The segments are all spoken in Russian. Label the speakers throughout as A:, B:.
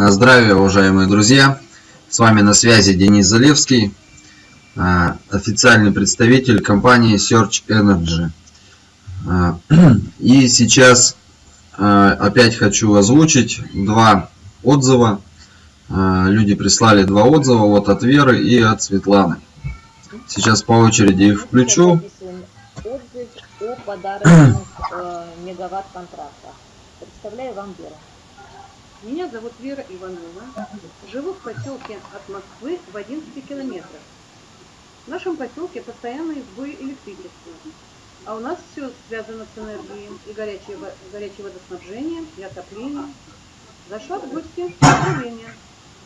A: Здравия, уважаемые друзья! С вами на связи Денис Залевский, а, официальный представитель компании Search Energy. А, и сейчас опять хочу озвучить два отзыва. Люди прислали два отзыва, вот от Веры и от Светланы. Сейчас по очереди их включу.
B: Отзыв о подарочных э, мегаватт контрактах. Представляю вам Веру.
C: Меня зовут Вера Иванова. Живу в поселке от Москвы в 11 километрах. В нашем поселке постоянные сбои электричества. А у нас все связано с энергией и горячее, горячее водоснабжение, и отопление. Зашла в гости в управление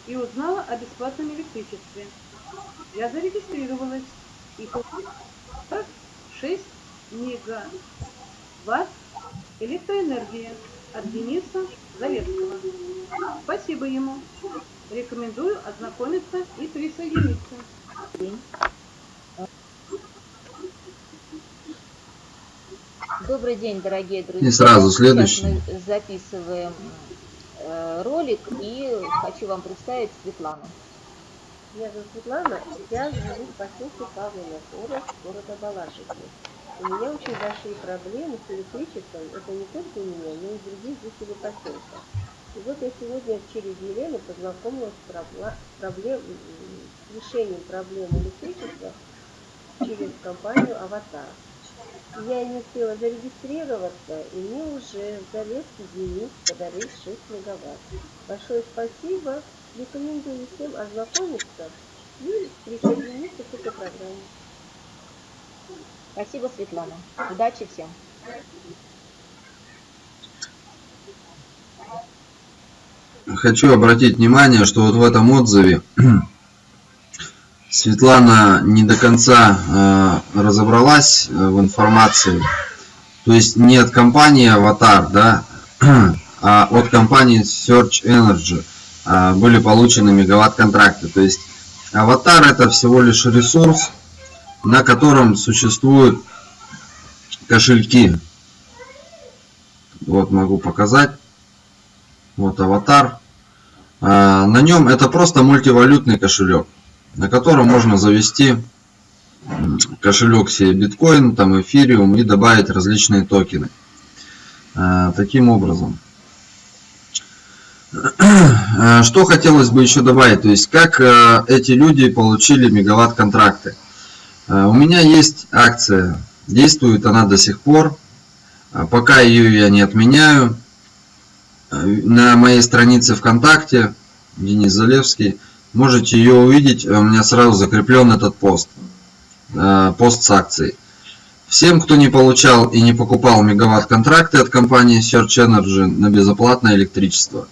C: и узнала о бесплатном электричестве. Я зарегистрировалась и получила 6 мегаватт электроэнергии от Дениса Залевского. Спасибо ему. Рекомендую ознакомиться и присоединиться.
B: Добрый день, дорогие друзья.
A: И сразу следующий.
B: Сейчас мы записываем э, ролик и хочу вам представить Светлану.
D: Я зовут Светлана, я живу в поселке Павловна, область города Балашихи. У меня очень большие проблемы с электричеством. Это не только у меня, но и у других жителей поселка. И вот я сегодня через Елену познакомилась с проблем, решением проблемы электричества через компанию «Аватар». Я не успела зарегистрироваться, и мне уже Залесский Денис подарил 6 мегаватт. Большое спасибо. Рекомендую всем ознакомиться и присоединиться к этой программе.
B: Спасибо, Светлана. Удачи всем.
A: Хочу обратить внимание, что вот в этом отзыве Светлана не до конца э, разобралась э, в информации. То есть не от компании Avatar, да, а от компании Search Energy э, были получены мегаватт контракты. То есть Avatar это всего лишь ресурс, на котором существуют кошельки. Вот могу показать. Вот аватар. А, на нем это просто мультивалютный кошелек, на котором можно завести кошелек себе биткоин, там эфириум и добавить различные токены. А, таким образом. А, что хотелось бы еще добавить, то есть как эти люди получили мегаватт контракты. Э, у меня есть акция, действует она до сих пор, э, пока ее я не отменяю. Э, на моей странице ВКонтакте, Денис Залевский, можете ее увидеть, у меня сразу закреплен этот пост, пост с акцией. Всем, кто не получал и не покупал мегаватт контракты от компании Search Energy на безоплатное электричество,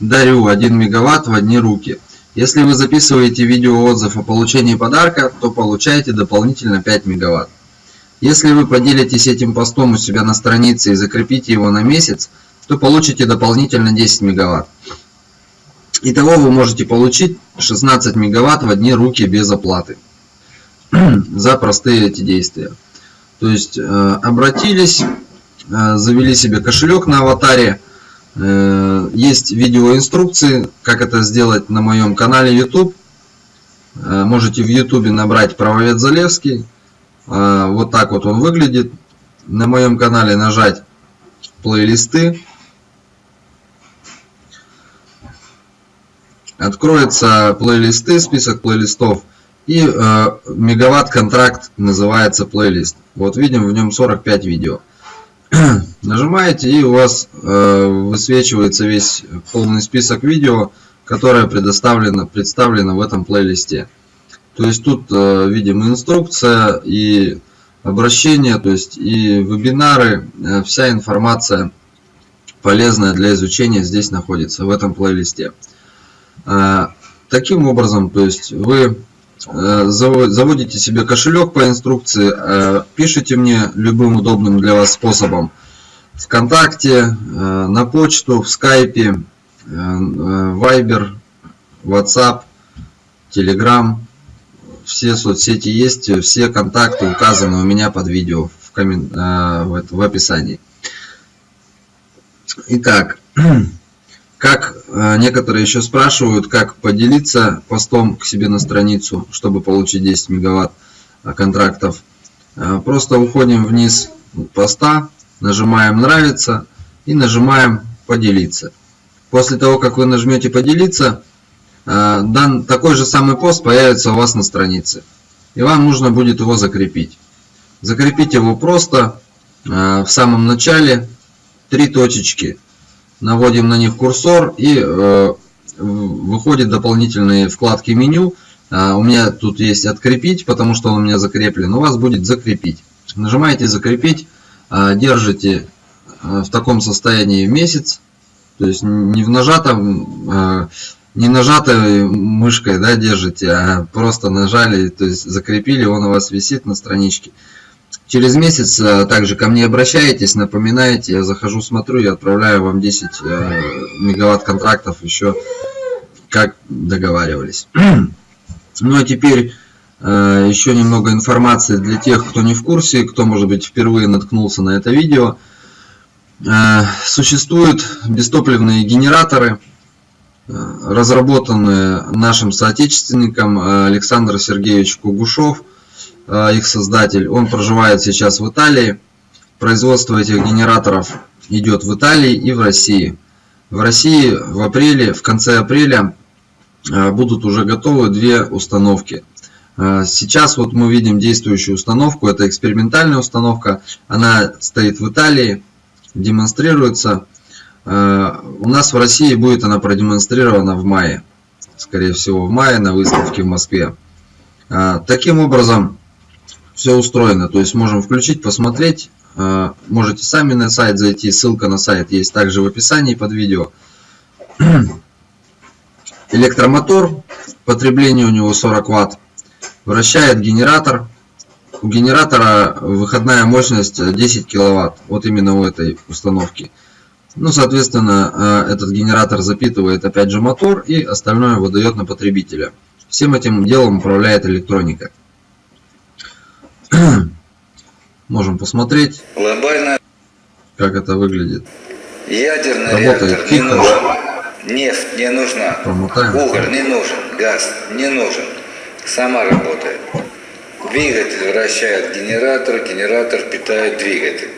A: дарю 1 мегаватт в одни руки – если вы записываете видеоотзыв о получении подарка, то получаете дополнительно 5 мегаватт. Если вы поделитесь этим постом у себя на странице и закрепите его на месяц, то получите дополнительно 10 мегаватт. Итого вы можете получить 16 мегаватт в одни руки без оплаты за простые эти действия. То есть э, обратились, э, завели себе кошелек на аватаре, есть видеоинструкции, как это сделать на моем канале YouTube. Э, можете в YouTube набрать правовед Залевский. Э, вот так вот он выглядит. На моем канале нажать плейлисты. Откроется плейлисты, список плейлистов. И мегаватт контракт называется плейлист. Вот видим в нем 45 видео. Нажимаете и у вас э, высвечивается весь полный список видео, которое предоставлено, представлено в этом плейлисте. То есть тут э, видим инструкция и обращение, то есть и вебинары, э, вся информация полезная для изучения здесь находится в этом плейлисте. Э, таким образом, то есть вы Э, заводите себе кошелек по инструкции, э, пишите мне любым удобным для вас способом. Вконтакте, э, на почту, в скайпе, Вайбер, WhatsApp, Telegram. Все соцсети есть, все контакты указаны у меня под видео в, коммен... в описании. Итак, Как э, некоторые еще спрашивают, как поделиться постом к себе на страницу, чтобы получить 10 мегаватт э, контрактов. Э, просто уходим вниз поста, нажимаем «Нравится» и нажимаем «Поделиться». После того, как вы нажмете «Поделиться», дан, такой же самый пост появится у вас на странице. И вам нужно будет его закрепить. Закрепить его просто в самом начале три точечки – наводим на них курсор и э, выходит дополнительные вкладки меню. У меня тут есть открепить, потому что он у меня закреплен. У вас будет закрепить. Нажимаете закрепить, держите а, в таком состоянии месяц. То есть не в нажатом, не нажатой мышкой да, держите, а просто нажали, то есть закрепили, он у вас висит на страничке. Через месяц э, также ко мне обращаетесь, напоминаете, я захожу, смотрю и отправляю вам 10 э, мегаватт контрактов еще, как договаривались. Ну а теперь э, еще немного информации для тех, кто не в курсе, кто, может быть, впервые наткнулся на это видео. Существуют бестопливные генераторы, разработанные нашим соотечественником Александром Сергеевич Кугушев – Э, их создатель, он проживает сейчас в Италии. Производство этих генераторов идет в Италии и в России. В России в апреле, в конце апреля э, будут уже готовы две установки. Э, сейчас вот мы видим действующую установку, это экспериментальная установка, она стоит в Италии, демонстрируется. У нас в России будет она продемонстрирована в мае, скорее всего в мае на выставке в Москве. Таким образом, все устроено. То есть можем включить, посмотреть. Э, можете сами на сайт зайти. Ссылка на сайт есть также в описании под видео. Электромотор. Потребление у него 40 Вт. Вращает генератор. У генератора выходная мощность 10 киловатт. Вот именно у этой установки. Ну, соответственно, э, этот генератор запитывает опять же мотор и остальное выдает на потребителя. Всем этим делом управляет электроника. Можем посмотреть,
E: Глобально
A: как это выглядит.
E: ядерный
A: Работает
E: реактор не нужен. Нефть не нужна.
A: Промотаем.
E: Уголь не нужен. Газ не нужен. Сама работает. Двигатель вращает генератор, генератор питает двигатель.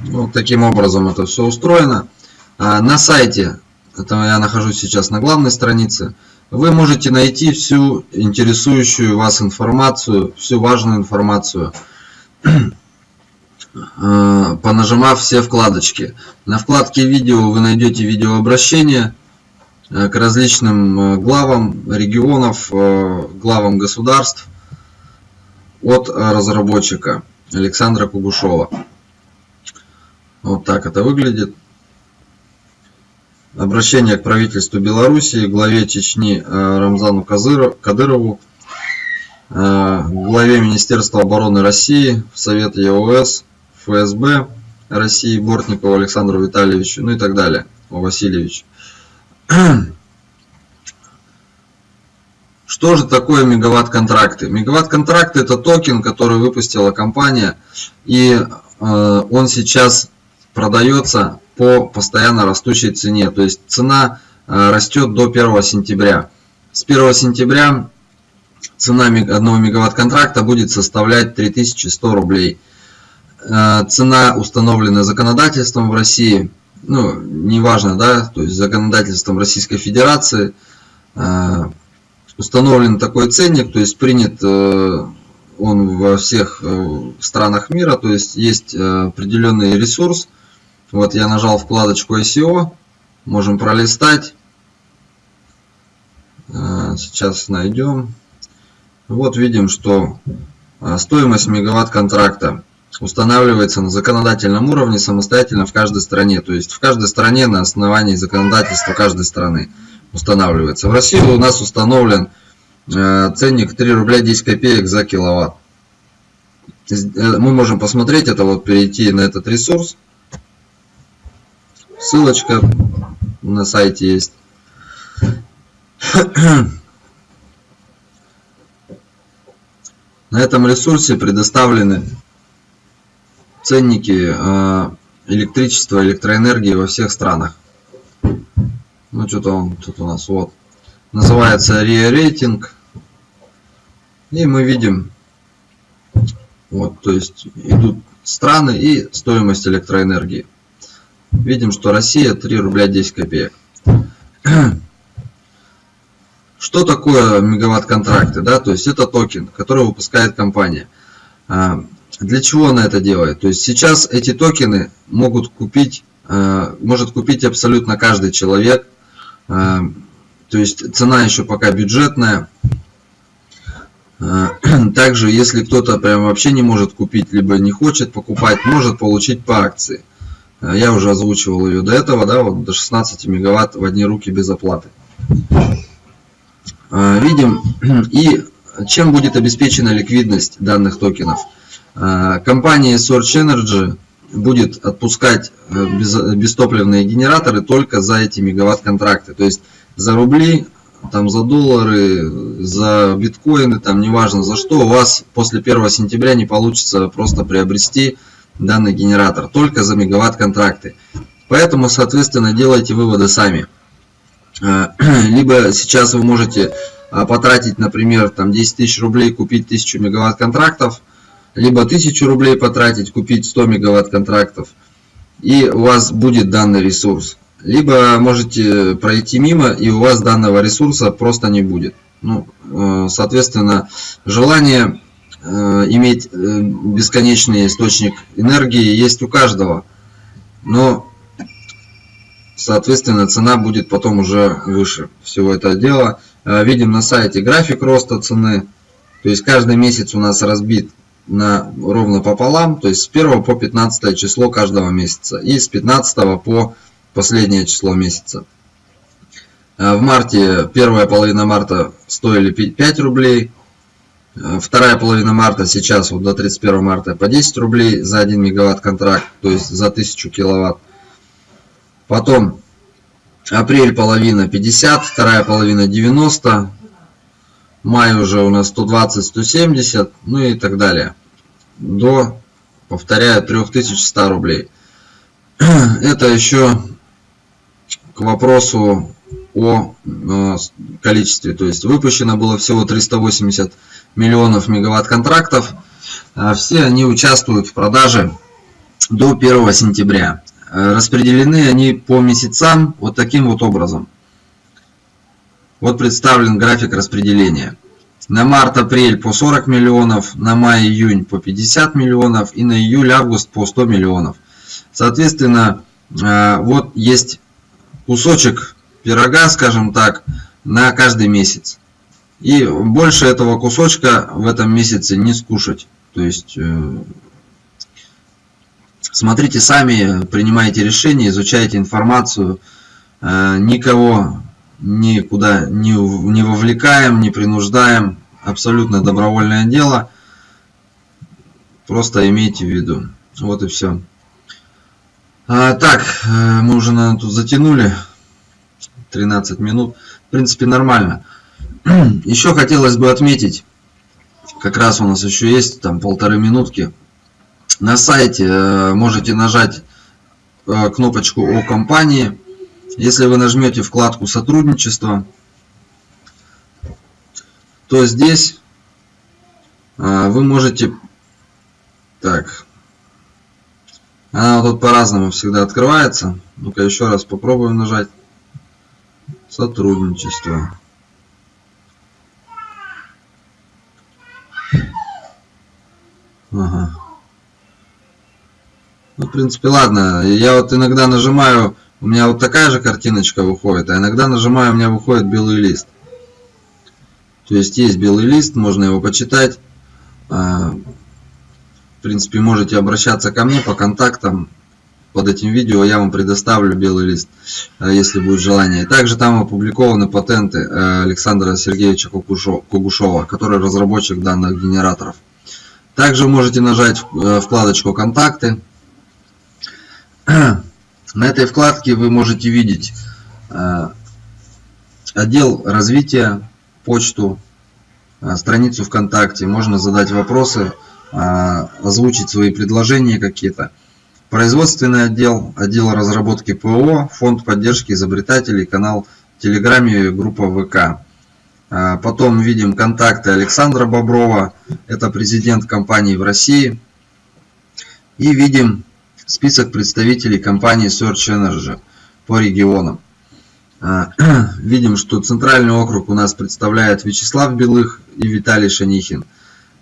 A: Вот таким образом это все устроено. А, На сайте это я нахожусь сейчас на главной странице, вы можете найти всю интересующую вас информацию, всю важную информацию, понажимав все вкладочки. На вкладке видео вы найдете видеообращение э, к различным э, главам регионов, главам государств от разработчика Александра Кугушова. Вот так это выглядит. Обращение к правительству Белоруссии, главе Чечни э, Рамзану Кадырову, э, главе Министерства обороны России, в Совет ЕОС, ФСБ России Бортникову Александру Витальевичу, ну и так далее, О Васильевич. Что же такое мегаватт-контракты? Мегаватт-контракты это токен, который выпустила компания, и э, он сейчас продается по постоянно растущей цене. То есть цена э, растет до 1 сентября. С 1 сентября цена 1 мегаватт контракта будет составлять 3100 рублей. Э, цена, установленная законодательством в России, ну, неважно, да, то есть законодательством Российской Федерации, э, установлен такой ценник, то есть принят он во всех странах мира, то есть есть определенный ресурс, вот я нажал вкладочку SEO. Можем пролистать. Сейчас найдем. Вот видим, что стоимость мегаватт контракта устанавливается на законодательном уровне самостоятельно в каждой стране. То есть в каждой стране на основании законодательства каждой страны устанавливается. В России у нас установлен а, ценник 3 рубля 10 копеек за киловатт. Э, мы можем посмотреть это, вот перейти на этот ресурс. Ссылочка на сайте есть. На этом ресурсе предоставлены ценники э, электричества, электроэнергии во всех странах. Ну, что-то он тут у нас вот. Называется RIA рейтинг. И мы видим, вот, то есть идут страны и стоимость электроэнергии. Видим, что Россия 3 рубля 10 копеек. Что такое мегаватт-контракты? Да? То есть это токен, который выпускает компания. Для чего она это делает? То есть сейчас эти токены могут купить, а, может купить абсолютно каждый человек. А, то есть цена еще пока бюджетная. Также, если кто-то прям вообще не может купить, либо не хочет покупать, может получить по акции. Я уже озвучивал ее до этого, да, вот до 16 мегаватт в одни руки без оплаты. Видим и чем будет обеспечена ликвидность данных токенов. А, компания Search Energy будет отпускать э, бестопливные генераторы только за эти мегаватт-контракты. То есть за рубли, там за доллары, за биткоины, там неважно за что, у вас после 1 сентября не получится просто приобрести данный генератор, только за мегаватт-контракты. Поэтому, соответственно, делайте выводы сами. А, либо сейчас вы можете потратить, например, там 10 тысяч рублей, купить 1000 мегаватт контрактов, либо 1000 рублей потратить, купить 100 мегаватт контрактов, и у вас будет данный ресурс. Либо можете пройти мимо, и у вас данного ресурса просто не будет. Ну, э, соответственно, желание э, иметь э, бесконечный источник энергии есть у каждого. Но Соответственно, цена будет потом уже выше всего этого дела. Видим на сайте график роста цены. То есть каждый месяц у нас разбит на ровно пополам. То есть с 1 по 15 число каждого месяца. И с 15 по последнее число месяца. Э, в марте, первая половина марта стоили 5 рублей. Э, вторая половина марта сейчас вот до 31 марта по 10 рублей за 1 мегаватт контракт, то есть за 1000 киловатт. Потом апрель половина 50, вторая половина 90, май уже у нас 120-170, ну и так далее. До, повторяю, 3100 рублей. Это еще к вопросу о э, количестве. То есть выпущено было всего 380 миллионов мегаватт контрактов. А все они участвуют в продаже до 1 сентября. Э, распределены они по месяцам вот таким вот образом. Вот представлен график распределения. На март-апрель по 40 миллионов, на май-июнь по 50 миллионов и на июль-август по 100 миллионов. Соответственно, э, вот есть кусочек пирога, скажем так, на каждый месяц. И больше этого кусочка в этом месяце не скушать. То есть э, Смотрите сами, принимайте решения, изучайте информацию. Э, никого никуда не, не вовлекаем, не принуждаем. Абсолютно добровольное дело. Просто имейте в виду. Вот и все. А, так, э, мы уже, наверное, тут затянули. 13 минут. В принципе, нормально. Еще хотелось бы отметить, как раз у нас еще есть там полторы минутки. На сайте э, можете нажать э, кнопочку о компании. Если вы нажмете вкладку сотрудничество, то здесь э, вы можете... Так, она тут по-разному всегда открывается. Ну-ка еще раз попробуем нажать. Сотрудничество. Ага. Ну, в принципе, ладно. Я вот иногда нажимаю, у меня вот такая же картиночка выходит, а иногда нажимаю, у меня выходит белый лист. То есть есть белый лист, можно его почитать. А, в принципе, можете обращаться ко мне по контактам. Под этим видео я вам предоставлю белый лист, а, если будет желание. Также там опубликованы патенты э, Александра Сергеевича Кугушова, который разработчик данных генераторов. Также можете нажать э, вкладочку «Контакты», на этой вкладке вы можете видеть э, отдел развития, почту, э, страницу ВКонтакте, можно задать вопросы, э, озвучить свои предложения какие-то. Производственный отдел, отдел разработки ПО, фонд поддержки изобретателей, канал в Телеграме, группа ВК. Потом видим контакты Александра Боброва, это президент компании в России. И видим список представителей компании Search Energy по регионам. А, видим, что центральный округ у нас представляет Вячеслав Белых и Виталий Шанихин.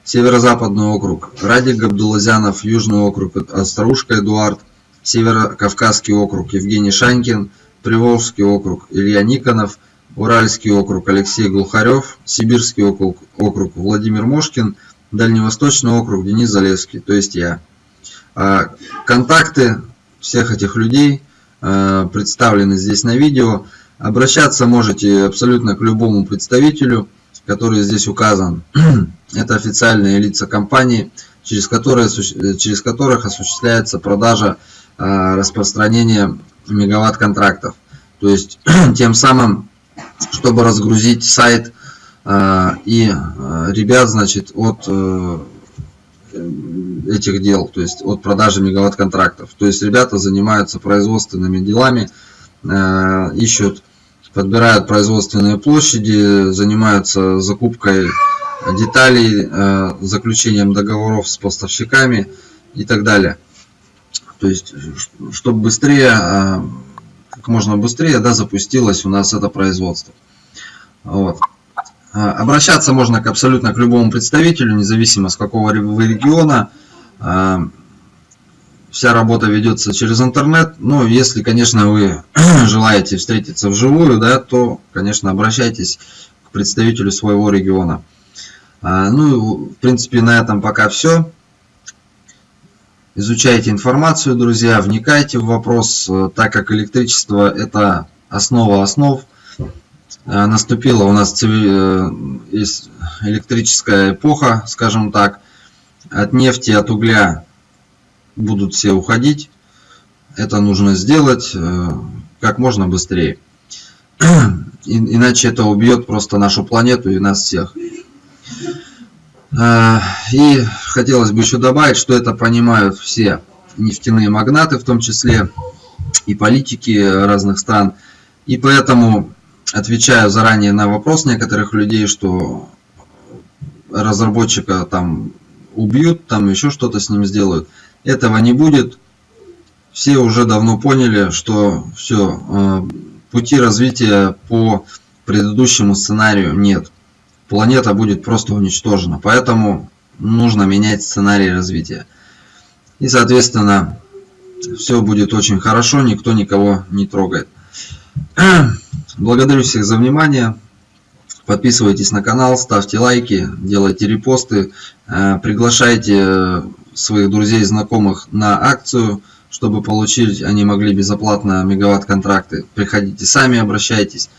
A: Северо-западный округ Радик Габдулазянов, Южный округ Остроушка Эдуард, Северо-Кавказский округ Евгений Шанькин, Приволжский округ Илья Никонов, Уральский округ Алексей Глухарев, Сибирский округ, Владимир Мошкин, Дальневосточный округ Денис Залевский, то есть я. А, контакты всех этих людей а, представлены здесь на видео. Обращаться можете абсолютно к любому представителю, который здесь указан. Это официальные лица компании, через, которые, через которых осуществляется продажа распространения мегаватт-контрактов. То есть, тем самым, чтобы разгрузить сайт и ребят, значит, от э, этих дел, то есть от продажи мегаватт-контрактов. То есть ребята занимаются производственными делами, э, ищут, подбирают производственные площади, занимаются закупкой деталей, э, заключением договоров с поставщиками и так далее. То есть, чтобы быстрее, э, как можно быстрее, да, запустилось у нас это производство. Вот. А, обращаться можно к абсолютно к любому представителю, независимо с какого региона. А, вся работа ведется через интернет. Ну, если, конечно, вы желаете встретиться вживую, да, то, конечно, обращайтесь к представителю своего региона. А, ну, в принципе, на этом пока все. Изучайте информацию, друзья, вникайте в вопрос, так как электричество – это основа основ – Э, наступила у нас э, электрическая эпоха, скажем так. От нефти, от угля будут все уходить. Это нужно сделать э, как можно быстрее. Иначе это убьет просто нашу планету и нас всех. И хотелось бы еще добавить, что это понимают все нефтяные магнаты, в том числе и политики разных стран. И поэтому отвечаю заранее на вопрос некоторых людей, что разработчика там убьют, там еще что-то с ним сделают. Этого не будет. Все уже давно поняли, что все, э, пути развития по предыдущему сценарию нет. Планета будет просто уничтожена. Поэтому нужно менять сценарий развития. И, соответственно, все будет очень хорошо, никто никого не трогает. Благодарю всех за внимание. Подписывайтесь на канал, ставьте лайки, делайте репосты, э, приглашайте своих друзей и знакомых на акцию, чтобы получить, они могли безоплатно мегаватт контракты. Приходите сами, обращайтесь.